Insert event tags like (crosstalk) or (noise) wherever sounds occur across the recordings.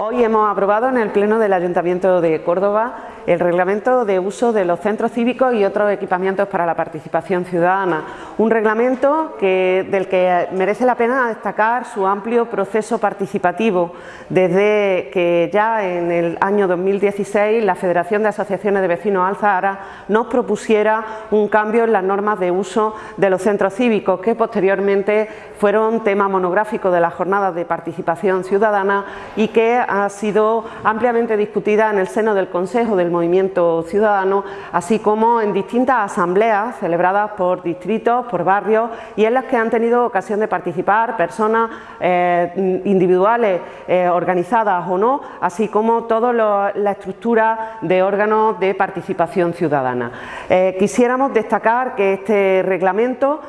Hoy hemos aprobado en el Pleno del Ayuntamiento de Córdoba el reglamento de uso de los centros cívicos y otros equipamientos para la participación ciudadana. Un reglamento del que merece la pena destacar su amplio proceso participativo desde que ya en el año 2016 la Federación de Asociaciones de Vecinos Alzahara nos propusiera un cambio en las normas de uso de los centros cívicos que posteriormente fueron tema monográfico de las jornadas de participación ciudadana y que ha sido ampliamente discutida en el seno del Consejo del Movimiento Ciudadano, así como en distintas asambleas celebradas por distritos, por barrios y en las que han tenido ocasión de participar personas eh, individuales, eh, organizadas o no, así como toda la estructura de órganos de participación ciudadana. Eh, quisiéramos destacar que este reglamento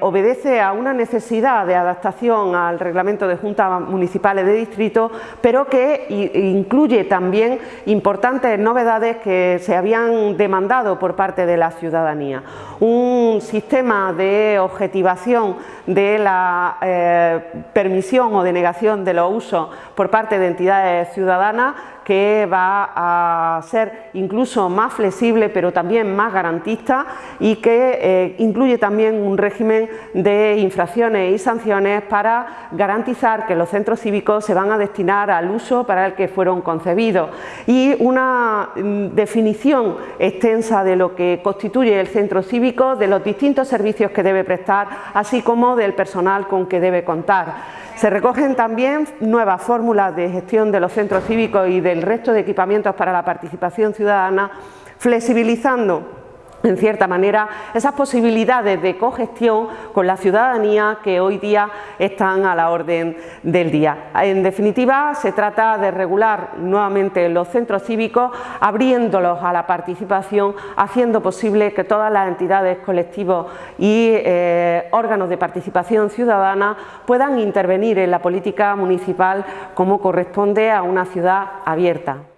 obedece a una necesidad de adaptación al reglamento de juntas municipales de distrito, pero que incluye también importantes novedades que se habían demandado por parte de la ciudadanía. Un sistema de objetivación de la eh, permisión o denegación de los usos por parte de entidades ciudadanas que va a ser incluso más flexible pero también más garantista y que eh, incluye también un régimen de infracciones y sanciones para garantizar que los centros cívicos se van a destinar al uso para el que fueron concebidos. Y una mm, definición extensa de lo que constituye el centro cívico, de los distintos servicios que debe prestar, así como del personal con que debe contar. Se recogen también nuevas fórmulas de gestión de los centros cívicos y del resto de equipamientos para la participación ciudadana, flexibilizando (laughs) en cierta manera, esas posibilidades de cogestión con la ciudadanía que hoy día están a la orden del día. En definitiva, se trata de regular nuevamente los centros cívicos, abriéndolos a la participación, haciendo posible que todas las entidades, colectivos y eh, órganos de participación ciudadana puedan intervenir en la política municipal como corresponde a una ciudad abierta.